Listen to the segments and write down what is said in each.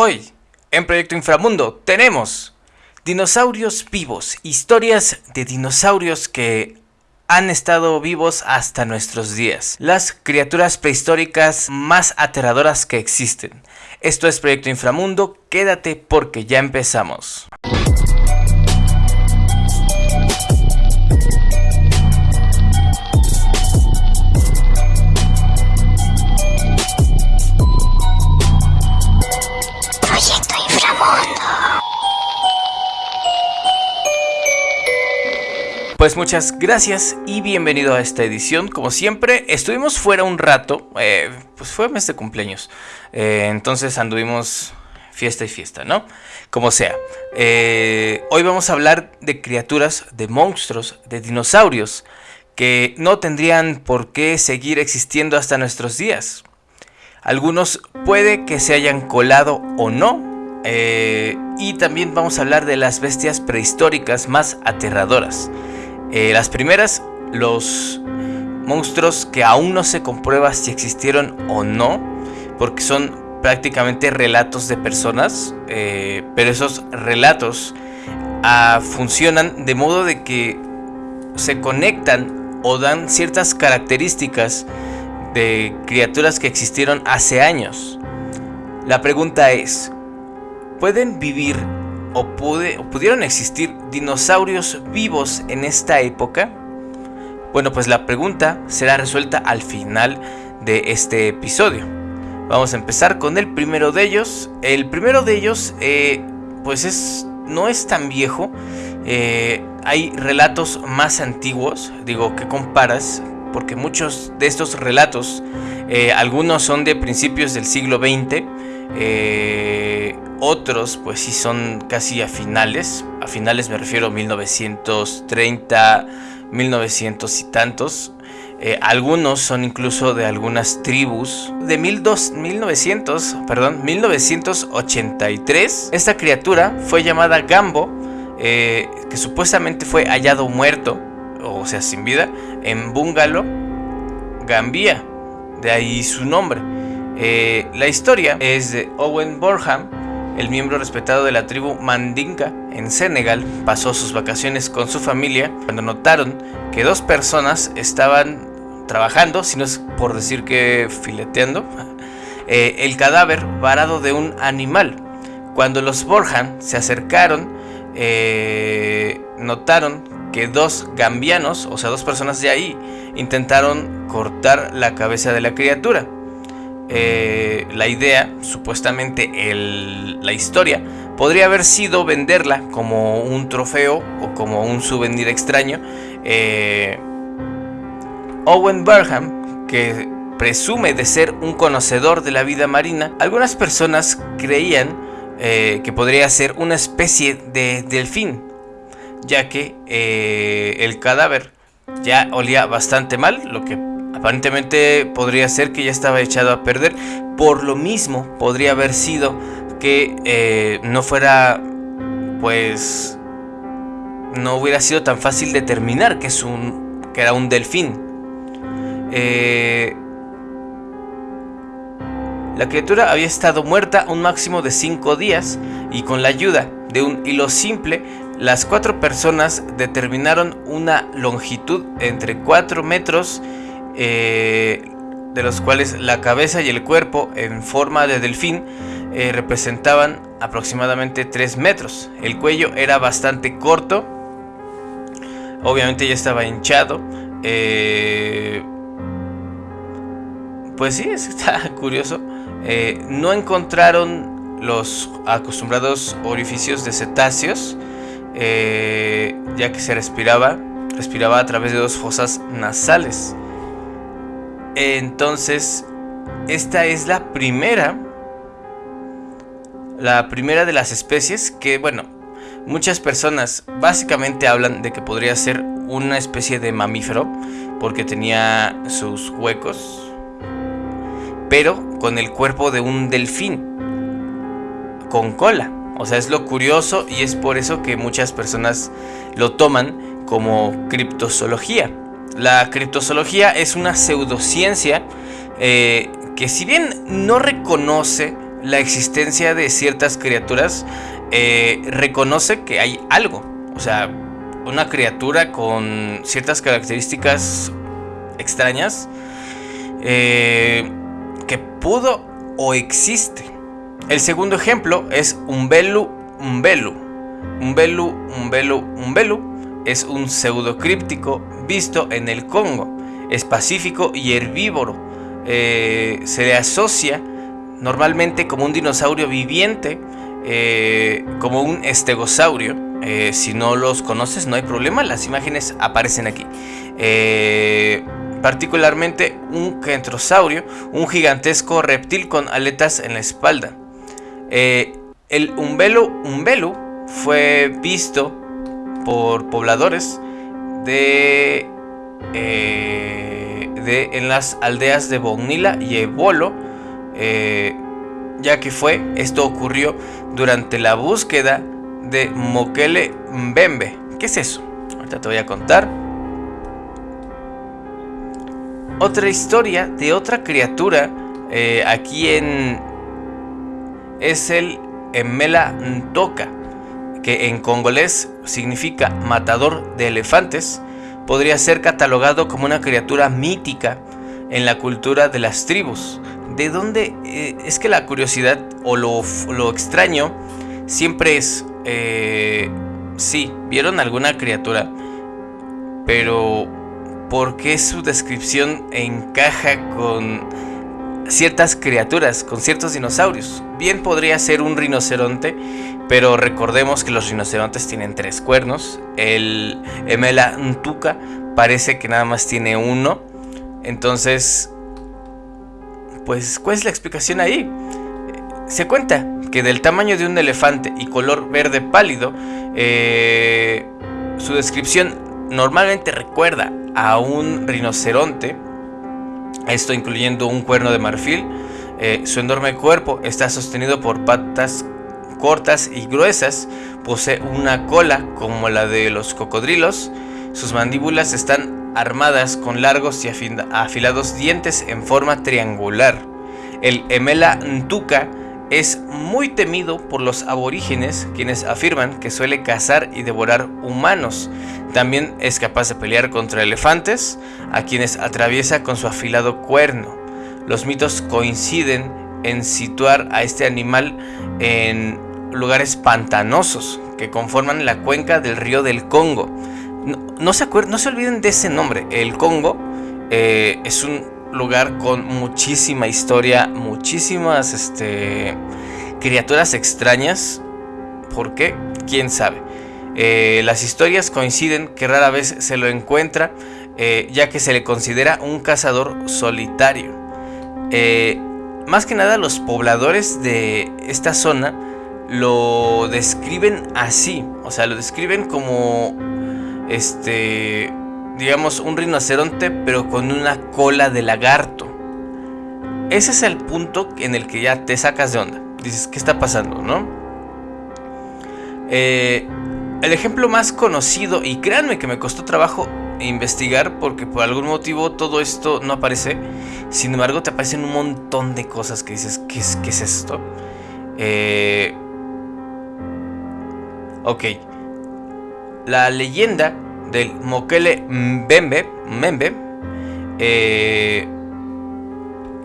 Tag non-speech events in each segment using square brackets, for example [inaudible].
Hoy, en Proyecto Inframundo, tenemos dinosaurios vivos, historias de dinosaurios que han estado vivos hasta nuestros días. Las criaturas prehistóricas más aterradoras que existen. Esto es Proyecto Inframundo, quédate porque ya empezamos. Pues muchas gracias y bienvenido a esta edición. Como siempre, estuvimos fuera un rato, eh, pues fue mes de cumpleaños. Eh, entonces anduvimos fiesta y fiesta, ¿no? Como sea. Eh, hoy vamos a hablar de criaturas, de monstruos, de dinosaurios que no tendrían por qué seguir existiendo hasta nuestros días. Algunos puede que se hayan colado o no. y también vamos a hablar de las bestias prehistóricas más aterradoras. Eh, las primeras, los monstruos que aún no se comprueba si existieron o no, porque son prácticamente relatos de personas, eh, pero esos relatos ah, funcionan de modo de que se conectan o dan ciertas características de criaturas que existieron hace años. La pregunta es, ¿pueden vivir o, pudieron existir dinosaurios vivos en esta época? Bueno, pues la pregunta será resuelta al final de este episodio. Vamos a empezar con el primero de ellos. El primero de ellos, eh, pues es, no es tan viejo. Eh, hay relatos más antiguos, digo, que comparas, porque muchos de estos relatos, eh, algunos son de principios del siglo XX, otros pues sí son casi a finales, a finales me refiero a 1930, 1900 y tantos. Eh, algunos son incluso de algunas tribus. De 1900, perdón, 1983, esta criatura fue llamada Gambo, eh, que supuestamente fue hallado muerto, o sea, sin vida, en Bungalow, Gambia. De ahí su nombre. Eh, la historia es de Owen Borham, el miembro respetado de la tribu Mandinka en Senegal pasó sus vacaciones con su familia cuando notaron que dos personas estaban trabajando, si no es por decir que fileteando, [laughs] eh, el cadáver varado de un animal. Cuando los Borjan se acercaron, eh, notaron que dos gambianos, o sea, dos personas de ahí, intentaron cortar la cabeza de la criatura. Eh, la idea, supuestamente la historia, podría haber sido venderla como un trofeo o como un souvenir extraño. Eh, Owen Burham, que presume de ser un conocedor de la vida marina, algunas personas creían eh, que podría ser una especie de delfín, ya que el cadáver ya olía bastante mal, lo que Aparentemente podría ser que ya estaba echado a perder. Por lo mismo, podría haber sido que eh, no fuera, pues, no hubiera sido tan fácil determinar que es un, que era un delfín. Eh, la criatura había estado muerta un máximo de 5 días y con la ayuda de un hilo simple, las cuatro personas determinaron una longitud entre 4 metros eh, de los cuales la cabeza y el cuerpo en forma de delfín eh, representaban aproximadamente 3 metros. El cuello era bastante corto, obviamente ya estaba hinchado. Eh, pues sí, [laughs] está curioso. no encontraron los acostumbrados orificios de cetáceos, ya que se respiraba, respiraba a través de dos fosas nasales. Entonces, esta es la primera, la primera de las especies que, bueno, muchas personas básicamente hablan de que podría ser una especie de mamífero porque tenía sus huecos, pero con el cuerpo de un delfín, con cola. O sea, es lo curioso y es por eso que muchas personas lo toman como criptozoología. La criptozoología es una pseudociencia eh, que si bien no reconoce la existencia de ciertas criaturas, eh, reconoce que hay algo. O sea, una criatura con ciertas características extrañas eh, que pudo o existe. El segundo ejemplo es Umbelu Umbelu. Umbelu Umbelu Umbelu es un pseudocríptico visto en el Congo. Es pacífico y herbívoro. Eh, se le asocia normalmente como un dinosaurio viviente, eh, como un estegosaurio. Eh, si no los conoces, no hay problema, las imágenes aparecen aquí. particularmente un kentrosaurio, un gigantesco reptil con aletas en la espalda. el umbelu umbelu fue visto por pobladores de de, en las aldeas de Bonila y Ebolo, eh, ya que fue, esto ocurrió durante la búsqueda de Mokele Mbembe. ¿Qué es eso? Ahorita te voy a contar. Otra historia de otra criatura eh, aquí en... es el Emela Ntoka, que en congolés significa matador de elefantes podría ser catalogado como una criatura mítica en la cultura de las tribus. ¿De dónde? Eh, es que la curiosidad o lo, extraño siempre es, eh, sí, vieron alguna criatura, pero ¿por qué su descripción encaja con ciertas criaturas, con ciertos dinosaurios? Bien podría ser un rinoceronte, pero recordemos que los rinocerontes tienen tres cuernos. El Emela Ntuka parece que nada más tiene uno. Entonces, pues, ¿cuál es la explicación ahí? Se cuenta que del tamaño de un elefante y color verde pálido, eh, su descripción normalmente recuerda a un rinoceronte, esto incluyendo un cuerno de marfil. Eh, su enorme cuerpo está sostenido por patas cortas y gruesas, posee una cola como la de los cocodrilos, sus mandíbulas están armadas con largos y afilados dientes en forma triangular. El Emela Ntuka es muy temido por los aborígenes, quienes afirman que suele cazar y devorar humanos. También es capaz de pelear contra elefantes, a quienes atraviesa con su afilado cuerno. Los mitos coinciden en situar a este animal en lugares pantanosos que conforman la cuenca del río del Congo. No, se, no se olviden de ese nombre. El Congo eh, es un lugar con muchísima historia, muchísimas este, criaturas extrañas. ¿Por qué? ¿Quién sabe? Eh, las historias coinciden que rara vez se lo encuentra, eh, ya que se le considera un cazador solitario. Más que nada los pobladores de esta zona lo describen así, o sea, lo describen como este digamos un rinoceronte pero con una cola de lagarto. Ese es el punto en el que ya te sacas de onda. Dices, ¿qué está pasando, no? Eh, el ejemplo más conocido, y créanme que me costó trabajo investigar porque por algún motivo todo esto no aparece. Sin embargo, te aparecen un montón de cosas que dices, ¿qué es, es esto? Eh, Ok. La leyenda del Mokele Mbembe, eh,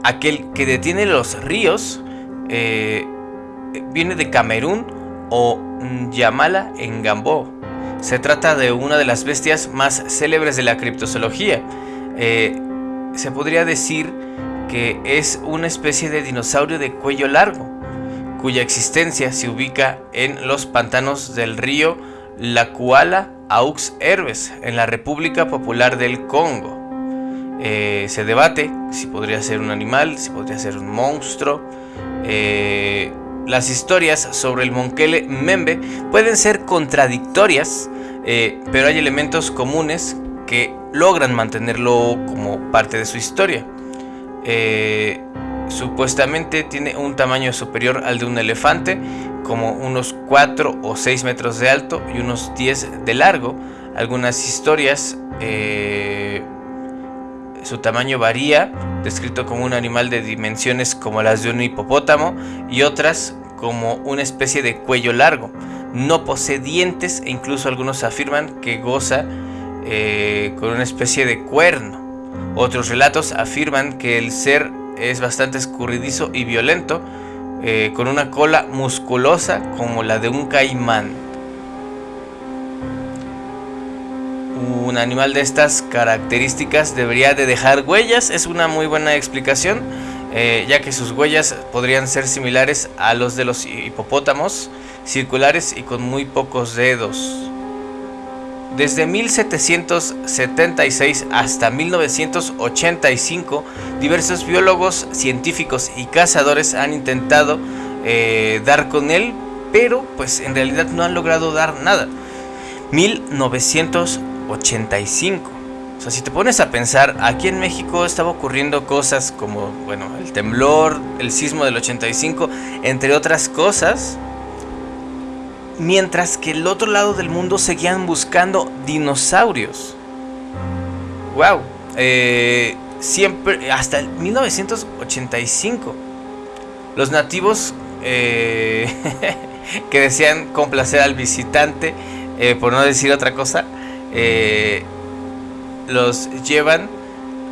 aquel que detiene los ríos, eh, viene de Camerún o Yamala en Gambó. Se trata de una de las bestias más célebres de la criptozoología. Eh, se podría decir que es una especie de dinosaurio de cuello largo cuya existencia se ubica en los pantanos del río La Kuala Aux Herbes, en la República Popular del Congo. Eh, se debate si podría ser un animal, si podría ser un monstruo. Eh, las historias sobre el Monkele Membe pueden ser contradictorias, eh, pero hay elementos comunes que logran mantenerlo como parte de su historia. Supuestamente tiene un tamaño superior al de un elefante, como unos 4 o 6 metros de alto y unos 10 de largo. Algunas historias eh, Su tamaño varía, descrito como un animal de dimensiones como las de un hipopótamo y otras como una especie de cuello largo. No posee dientes e incluso algunos afirman que goza eh, con una especie de cuerno. Otros relatos afirman que el ser es bastante escurridizo y violento, eh, con una cola musculosa como la de un caimán. Un animal de estas características debería de dejar huellas, es una muy buena explicación, eh, ya que sus huellas podrían ser similares a los de los hipopótamos, circulares y con muy pocos dedos. Desde 1776 hasta 1985, diversos biólogos, científicos y cazadores han intentado eh, dar con él, pero pues en realidad no han logrado dar nada. 1985. O sea, si te pones a pensar, aquí en México estaba ocurriendo cosas como, bueno, el temblor, el sismo del 85, entre otras cosas, mientras que el otro lado del mundo seguían buscando dinosaurios. ¡Wow! Eh, siempre, hasta 1985, los nativos eh, [laughs] que desean complacer al visitante, eh, por no decir otra cosa, los llevan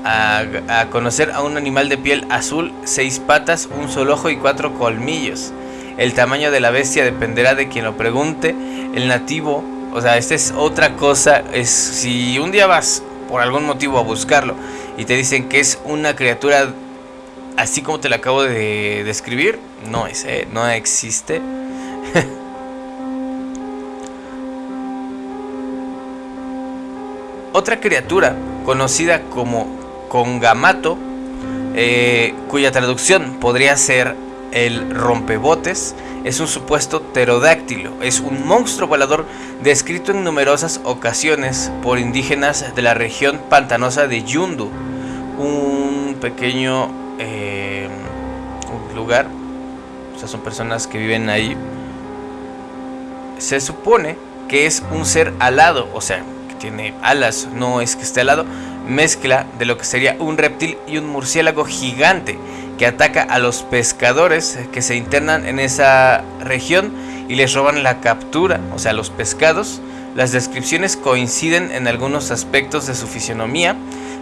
a, a conocer a un animal de piel azul, seis patas, un solo ojo y cuatro colmillos. El tamaño de la bestia dependerá de quien lo pregunte. El nativo, o sea, esta es otra cosa, es si un día vas por algún motivo a buscarlo y te dicen que es una criatura así como te la acabo de describir, no es, ¿eh? no existe. [laughs] Otra criatura conocida como Congamato, eh, cuya traducción podría ser el rompebotes es un supuesto pterodáctilo, es un monstruo volador descrito en numerosas ocasiones por indígenas de la región pantanosa de Yundu, un pequeño eh, lugar, o sea, son personas que viven ahí. Se supone que es un ser alado, o sea, tiene alas, no es que esté alado, mezcla de lo que sería un reptil y un murciélago gigante que ataca a los pescadores que se internan en esa región y les roban la captura, o sea, los pescados. Las descripciones coinciden en algunos aspectos de su fisionomía,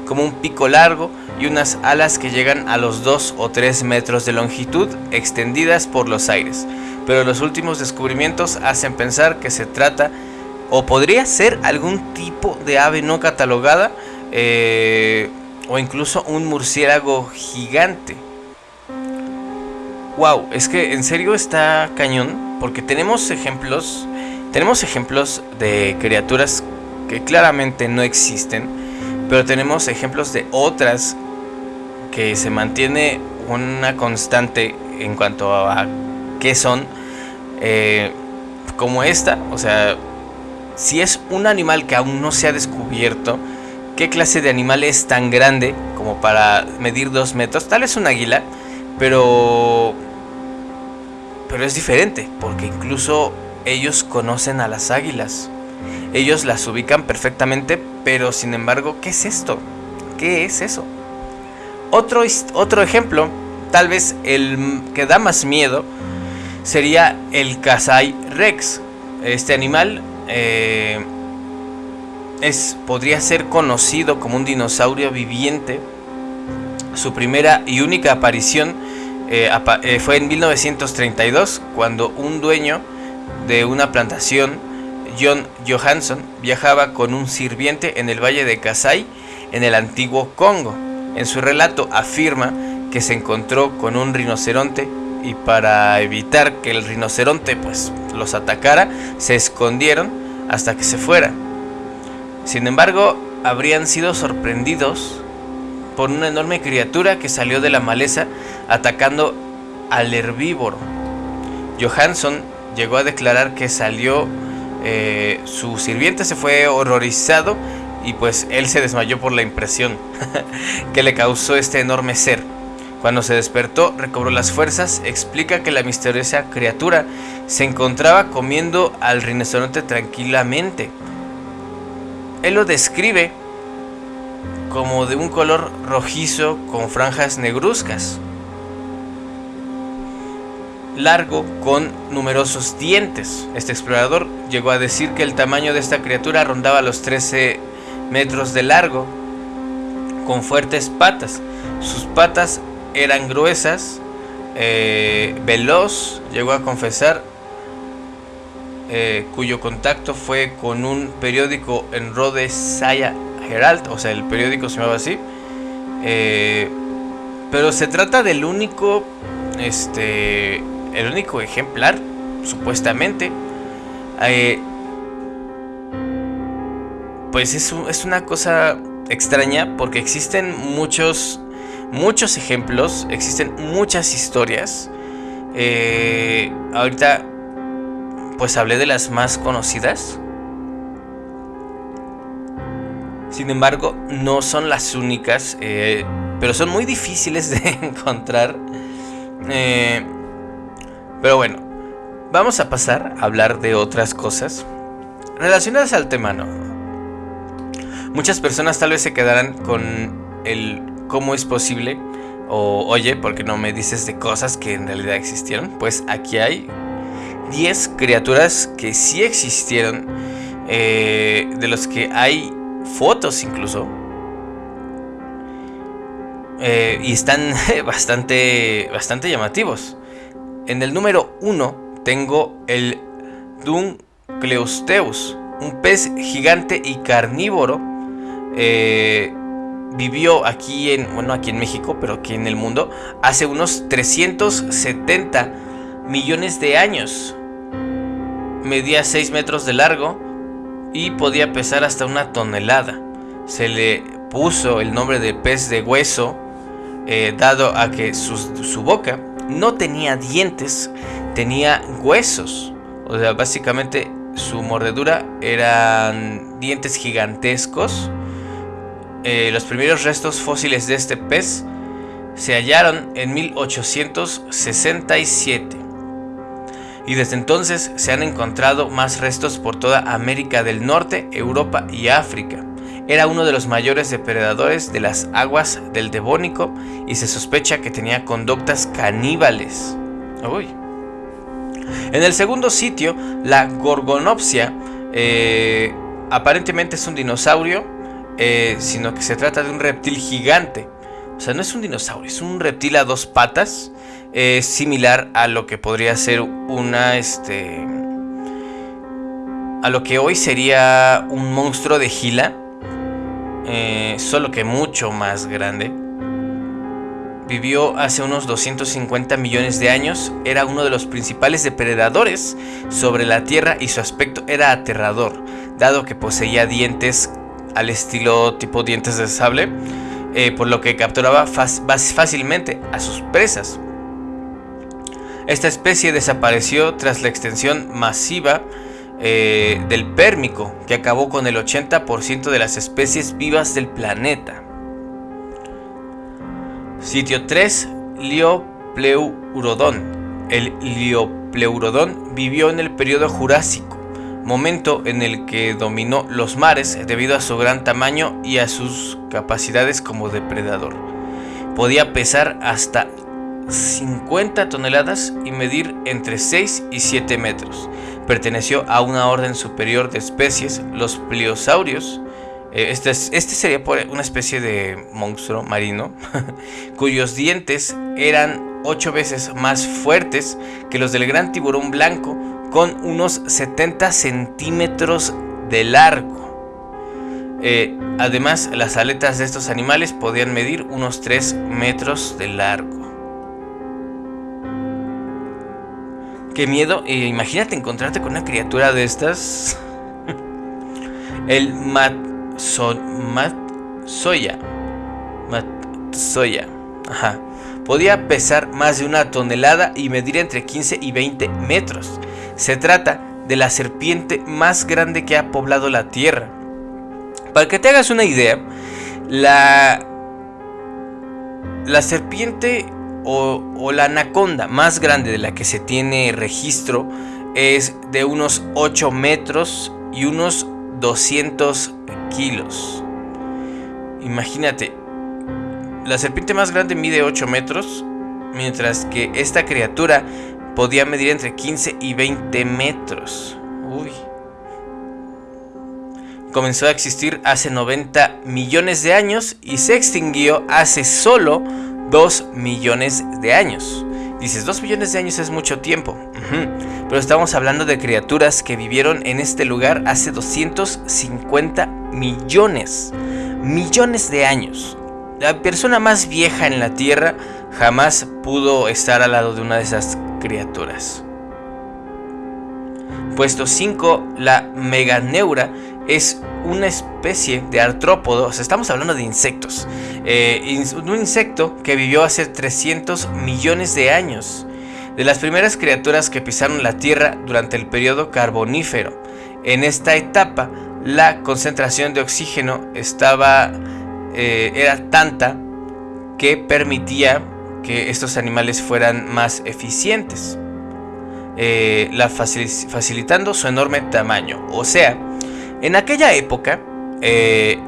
como un pico largo y unas alas que llegan a los 2 o 3 metros de longitud extendidas por los aires. Pero los últimos descubrimientos hacen pensar que se trata o podría ser algún tipo de ave no catalogada eh, o incluso un murciélago gigante. Wow, es que en serio está cañón, porque tenemos ejemplos, tenemos ejemplos de criaturas que claramente no existen, pero tenemos ejemplos de otras que se mantiene una constante en cuanto a qué son, eh, como esta, o sea, si es un animal que aún no se ha descubierto, ¿qué clase de animal es tan grande como para medir dos metros? Tal es un águila, pero pero es diferente, porque incluso ellos conocen a las águilas. Ellos las ubican perfectamente, pero sin embargo, ¿qué es esto? ¿Qué es eso? Otro, otro ejemplo, tal vez el que da más miedo, sería el Kasai Rex. Este animal eh, es, podría ser conocido como un dinosaurio viviente. Su primera y única aparición eh, eh, fue en 1932 cuando un dueño de una plantación, John Johansson, viajaba con un sirviente en el valle de Kasai, en el antiguo Congo. En su relato afirma que se encontró con un rinoceronte y para evitar que el rinoceronte pues los atacara, se escondieron hasta que se fuera. Sin embargo, habrían sido sorprendidos por una enorme criatura que salió de la maleza atacando al herbívoro. Johansson llegó a declarar que salió, eh, su sirviente se fue horrorizado y pues él se desmayó por la impresión [laughs] que le causó este enorme ser. Cuando se despertó, recobró las fuerzas, explica que la misteriosa criatura se encontraba comiendo al rinoceronte tranquilamente. Él lo describe como de un color rojizo con franjas negruzcas. Largo con numerosos dientes. Este explorador llegó a decir que el tamaño de esta criatura rondaba los 13 metros de largo, con fuertes patas. Sus patas eran gruesas, eh, veloz, llegó a confesar, eh, cuyo contacto fue con un periódico en Rhode Saya Herald, o sea, el periódico se llamaba así. Eh, pero se trata del único, este, el único ejemplar, supuestamente. Pues es, es una cosa extraña porque existen muchos, muchos ejemplos, existen muchas historias. Eh, ahorita, pues hablé de las más conocidas. Sin embargo, no son las únicas, eh, pero son muy difíciles de [laughs] encontrar. Eh, pero bueno, vamos a pasar a hablar de otras cosas relacionadas al tema, ¿no? Muchas personas tal vez se quedarán con el cómo es posible o oye, porque no me dices de cosas que en realidad existieron. Pues aquí hay 10 criaturas que sí existieron, eh, de los que hay fotos incluso. Eh, y están [laughs] bastante, bastante llamativos. En el número 1 tengo el Duncleosteus, un pez gigante y carnívoro. Eh, vivió aquí en, bueno, aquí en México, pero aquí en el mundo, hace unos 370 millones de años. Medía 6 metros de largo y podía pesar hasta una tonelada. Se le puso el nombre de pez de hueso, eh, dado a que su, boca no tenía dientes, tenía huesos. O sea, básicamente su mordedura eran dientes gigantescos. Eh, los primeros restos fósiles de este pez se hallaron en 1867 y desde entonces se han encontrado más restos por toda América del Norte, Europa y África. Era uno de los mayores depredadores de las aguas del Devónico y se sospecha que tenía conductas caníbales. En el segundo sitio, la Gorgonopsia eh, aparentemente es un dinosaurio, eh, sino que se trata de un reptil gigante. O sea, no es un dinosaurio, es un reptil a dos patas es similar a lo que podría ser una, este, a lo que hoy sería un monstruo de Gila, eh, solo que mucho más grande. Vivió hace unos 250 millones de años, era uno de los principales depredadores sobre la Tierra y su aspecto era aterrador, dado que poseía dientes al estilo tipo dientes de sable, eh, por lo que capturaba fácilmente a sus presas. Esta especie desapareció tras la extensión masiva eh, del Pérmico, que acabó con el 80% de las especies vivas del planeta. Sitio 3. Liopleurodon. El Liopleurodon vivió en el periodo Jurásico, momento en el que dominó los mares debido a su gran tamaño y a sus capacidades como depredador. Podía pesar hasta 50 toneladas y medir entre 6 y 7 metros. Perteneció a una orden superior de especies, los pliosaurios. Eh, este, este, sería una especie de monstruo marino, [laughs] cuyos dientes eran 8 veces más fuertes que los del gran tiburón blanco, con unos 70 centímetros de largo. Eh, además, las aletas de estos animales podían medir unos 3 metros de largo. Qué miedo. Eh, imagínate encontrarte con una criatura de estas. [laughs] El Matsoya. Matsoya. Ajá. Podía pesar más de una tonelada y medir entre 15 y 20 metros. Se trata de la serpiente más grande que ha poblado la Tierra. Para que te hagas una idea, la, la serpiente o, la anaconda más grande de la que se tiene registro es de unos 8 metros y unos 200 kilos. Imagínate, la serpiente más grande mide 8 metros, mientras que esta criatura podía medir entre 15 y 20 metros. Uy. Comenzó a existir hace 90 millones de años y se extinguió hace solo 2 millones de años. Dices, 2 millones de años es mucho tiempo. Pero estamos hablando de criaturas que vivieron en este lugar hace 250 millones. Millones de años. La persona más vieja en la Tierra jamás pudo estar al lado de una de esas criaturas. Puesto 5, la meganeura es una especie de artrópodos, estamos hablando de insectos, eh, un insecto que vivió hace 300 millones de años, de las primeras criaturas que pisaron la Tierra durante el periodo carbonífero. En esta etapa, la concentración de oxígeno estaba, eh, era tanta que permitía que estos animales fueran más eficientes, eh, facilitando su enorme tamaño. O sea, en aquella época, eh,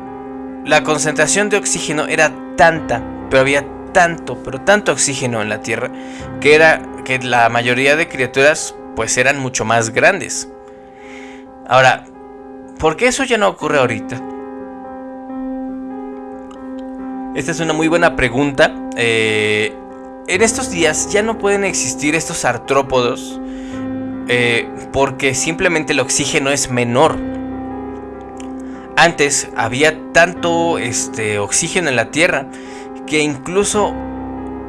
la concentración de oxígeno era tanta, pero había tanto, pero tanto oxígeno en la Tierra, que era que la mayoría de criaturas pues eran mucho más grandes. Ahora, ¿por qué eso ya no ocurre ahorita? Esta es una muy buena pregunta. Eh, en estos días ya no pueden existir estos artrópodos eh, porque simplemente el oxígeno es menor. Antes había tanto este, oxígeno en la Tierra que incluso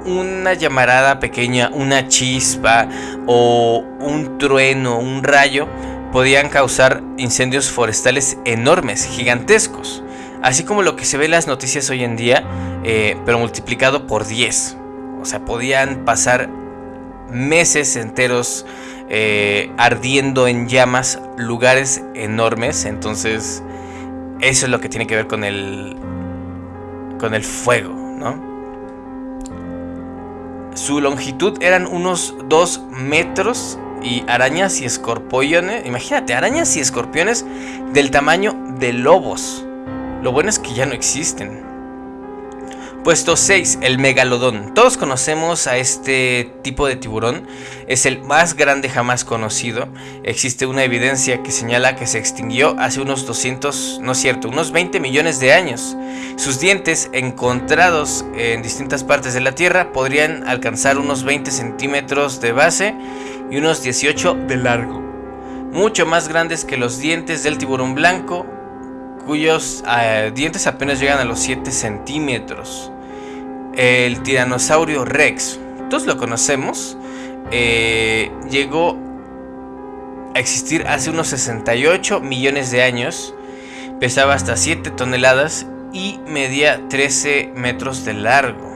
una llamarada pequeña, una chispa o un trueno, un rayo, podían causar incendios forestales enormes, gigantescos. Así como lo que se ve en las noticias hoy en día, eh, pero multiplicado por 10. O sea, podían pasar meses enteros eh, ardiendo en llamas lugares enormes. Entonces, eso es lo que tiene que ver con el, con el fuego, ¿no? Su longitud eran unos 2 metros y arañas y escorpiones, imagínate, arañas y escorpiones del tamaño de lobos. Lo bueno es que ya no existen. Puesto 6, el megalodón. Todos conocemos a este tipo de tiburón. Es el más grande jamás conocido. Existe una evidencia que señala que se extinguió hace unos 200, no es cierto, unos 20 millones de años. Sus dientes, encontrados en distintas partes de la Tierra, podrían alcanzar unos 20 centímetros de base y unos 18 de largo. Mucho más grandes que los dientes del tiburón blanco, cuyos eh, dientes apenas llegan a los 7 centímetros el tiranosaurio Rex, todos lo conocemos, eh, llegó a existir hace unos 68 millones de años, pesaba hasta 7 toneladas y medía 13 metros de largo.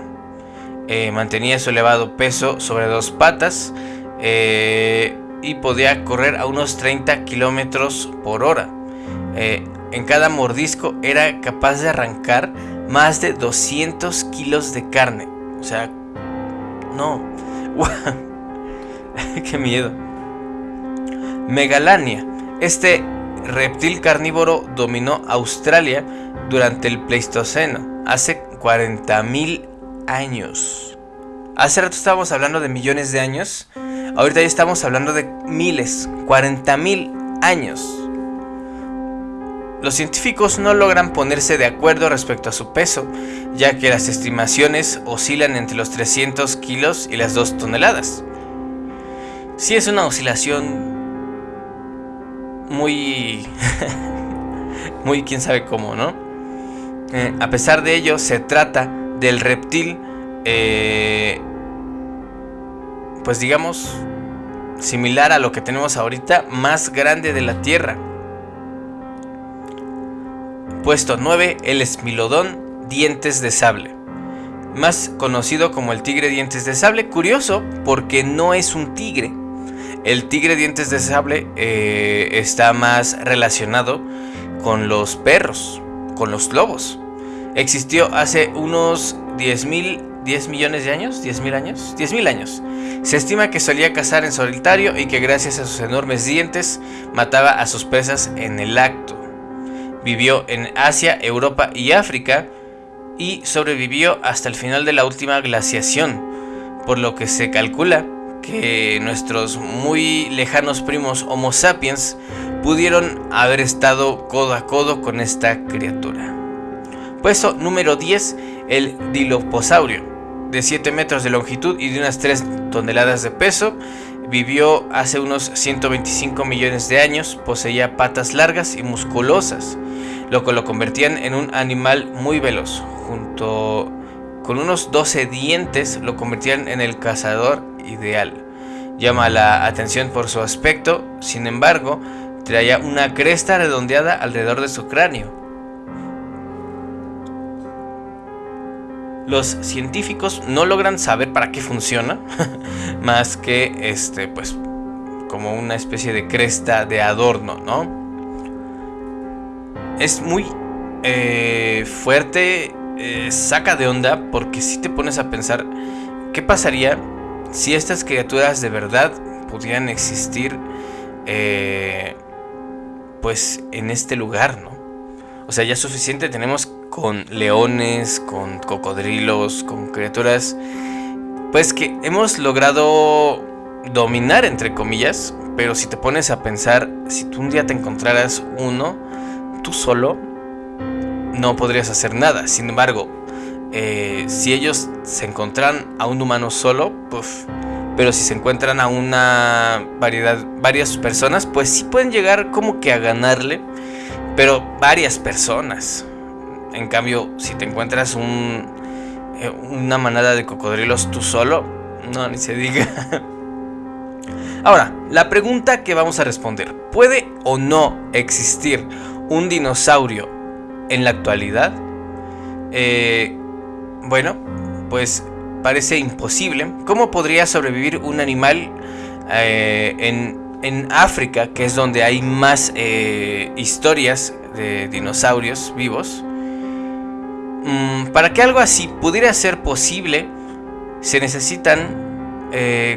Eh, mantenía su elevado peso sobre dos patas y podía correr a unos 30 kilómetros por hora. En cada mordisco era capaz de arrancar más de 200 kilos de carne. O sea, no. [laughs] Qué miedo. Megalania. Este reptil carnívoro dominó Australia durante el Pleistoceno, hace 40.000 años. Hace rato estábamos hablando de millones de años, ahorita ya estamos hablando de miles, 40.000 años. Los científicos no logran ponerse de acuerdo respecto a su peso, ya que las estimaciones oscilan entre los 300 kilos y las 2 toneladas. Si es una oscilación muy... [laughs] muy quién sabe cómo, ¿no? Eh, a pesar de ello, se trata del reptil, eh, pues digamos, similar a lo que tenemos ahorita, más grande de la Tierra. Puesto 9, el esmilodón dientes de sable. Más conocido como el tigre dientes de sable. Curioso porque no es un tigre. El tigre dientes de sable eh, está más relacionado con los perros, con los lobos. Existió hace unos 10 mil 10 millones de años, 10 mil años, 10 mil años. Se estima que solía cazar en solitario y que gracias a sus enormes dientes mataba a sus presas en el acto. Vivió en Asia, Europa y África y sobrevivió hasta el final de la última glaciación, por lo que se calcula que nuestros muy lejanos primos Homo sapiens pudieron haber estado codo a codo con esta criatura. Puesto número 10, el Dilophosaurus, de 7 metros de longitud y de unas 3 toneladas de peso, vivió hace unos 125 millones de años, poseía patas largas y musculosas, lo que lo convertían en un animal muy veloz, junto con unos 12 dientes lo convertían en el cazador ideal. Llama la atención por su aspecto, sin embargo, traía una cresta redondeada alrededor de su cráneo. Los científicos no logran saber para qué funciona, [laughs] más que este, pues, como una especie de cresta de adorno, ¿no? Es muy eh, fuerte, eh, saca de onda, porque si te pones a pensar, ¿qué pasaría si estas criaturas de verdad pudieran existir, eh, pues en este lugar, ¿no? O sea, ya suficiente tenemos con leones, con cocodrilos, con criaturas, pues que hemos logrado dominar, entre comillas, pero si te pones a pensar, si tú un día te encontraras uno, tú solo, no podrías hacer nada. Sin embargo, eh, si ellos se encuentran a un humano solo, pues, pero si se encuentran a una variedad, varias personas, pues sí pueden llegar como que a ganarle, pero varias personas. En cambio, si te encuentras un, eh, una manada de cocodrilos tú solo, no, ni se diga. [laughs] Ahora, la pregunta que vamos a responder, ¿puede o no existir un dinosaurio en la actualidad? Eh, bueno, pues parece imposible. ¿Cómo podría sobrevivir un animal eh, en, África, que es donde hay más eh, historias de dinosaurios vivos? Mm, para que algo así pudiera ser posible, se necesitan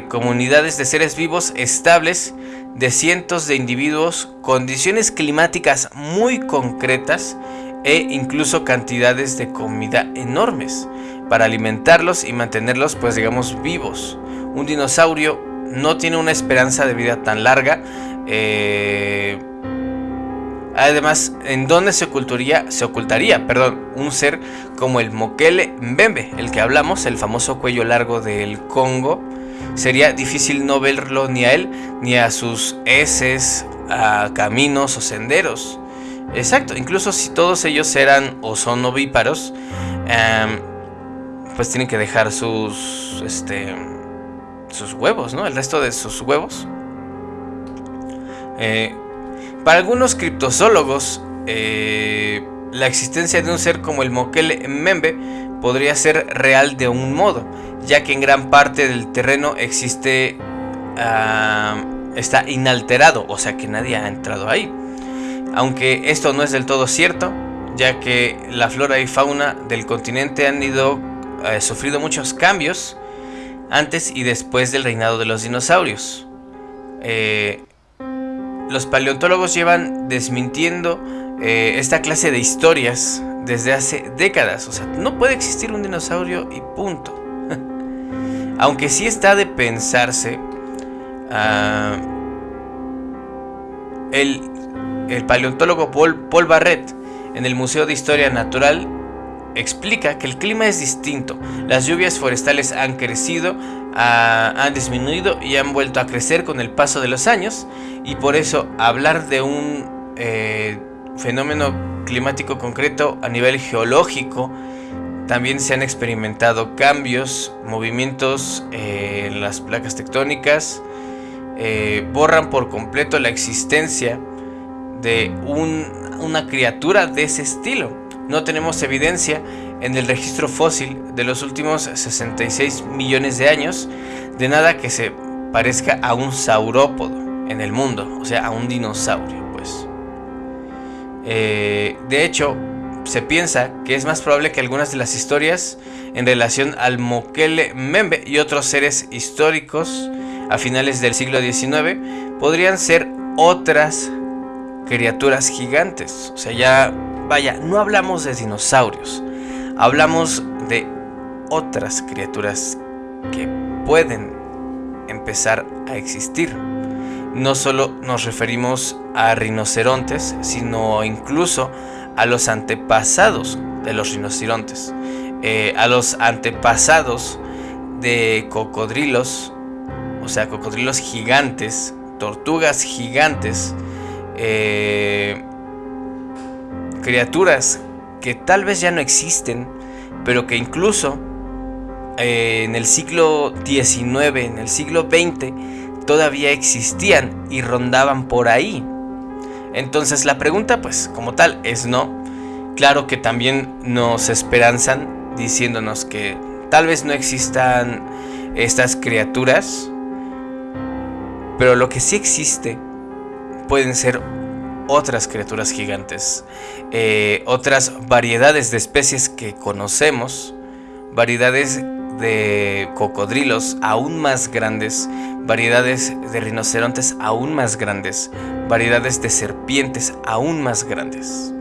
comunidades de seres vivos estables de cientos de individuos, condiciones climáticas muy concretas e incluso cantidades de comida enormes para alimentarlos y mantenerlos pues digamos vivos. Un dinosaurio no tiene una esperanza de vida tan larga. Eh, además, ¿en dónde se ocultaría, se ocultaría perdón, un ser como el Mokele Mbembe, el que hablamos, el famoso cuello largo del Congo? Sería difícil no verlo ni a él ni a sus heces, a caminos o senderos. Exacto, incluso si todos ellos eran o son ovíparos, em, pues tienen que dejar sus, este, sus huevos, ¿no? El resto de sus huevos. Eh, para algunos criptozoólogos, eh, la existencia de un ser como el Mokele Membe podría ser real de un modo, ya que en gran parte del terreno existe, ah, está inalterado, o sea que nadie ha entrado ahí aunque esto no es del todo cierto, ya que la flora y fauna del continente han ido eh, sufrido muchos cambios antes y después del reinado de los dinosaurios. Eh, los paleontólogos llevan desmintiendo eh, esta clase de historias desde hace décadas. O sea, no puede existir un dinosaurio y punto. [laughs] Aunque sí está de pensarse, ah, el el paleontólogo Paul, Barrett en el Museo de Historia Natural explica que el clima es distinto, las lluvias forestales han crecido, han disminuido y han vuelto a crecer con el paso de los años y por eso hablar de un eh, fenómeno climático concreto a nivel geológico también se han experimentado cambios, movimientos eh, en las placas tectónicas, eh, borran por completo la existencia de una criatura de ese estilo. No tenemos evidencia en el registro fósil de los últimos 66 millones de años de nada que se parezca a un saurópodo en el mundo, o sea, a un dinosaurio. Eh, de hecho, se piensa que es más probable que algunas de las historias en relación al Mokele Membe y otros seres históricos a finales del siglo XIX podrían ser otras criaturas gigantes. O sea, ya, vaya, no hablamos de dinosaurios. hablamos de otras criaturas que pueden empezar a existir. No solo nos referimos a rinocerontes, sino incluso a los antepasados de los rinocerontes, eh, a los antepasados de cocodrilos, o sea, cocodrilos gigantes, tortugas gigantes, eh, criaturas que tal vez ya no existen, pero que incluso eh, en el siglo XIX, en el siglo XX, todavía existían y rondaban por ahí. Entonces la pregunta, pues como tal, es no. Claro que también nos esperanzan diciéndonos que tal vez no existan estas criaturas, pero lo que sí existe pueden ser otras criaturas gigantes, eh, otras variedades de especies que conocemos, variedades de cocodrilos aún más grandes, variedades de rinocerontes aún más grandes, variedades de serpientes aún más grandes.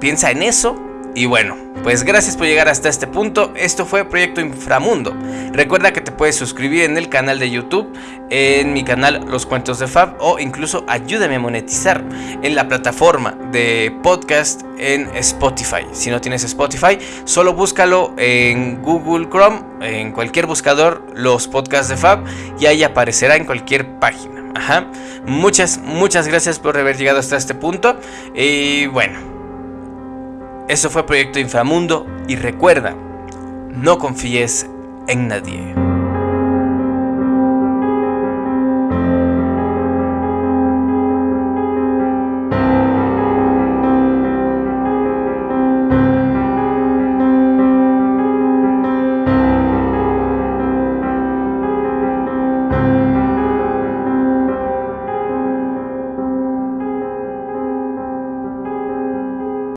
Piensa en eso y bueno, pues gracias por llegar hasta este punto. Esto fue Proyecto Inframundo. Recuerda que te puedes suscribir en el canal de YouTube, en mi canal Los Cuentos de Fab o incluso ayúdame a monetizar en la plataforma de podcast en Spotify. Si no tienes Spotify, solo búscalo en Google Chrome, en cualquier buscador, los podcasts de Fab y ahí aparecerá en cualquier página. Ajá. Muchas, muchas gracias por haber llegado hasta este punto. Y bueno. Eso fue Proyecto Inframundo y recuerda, no confíes en nadie.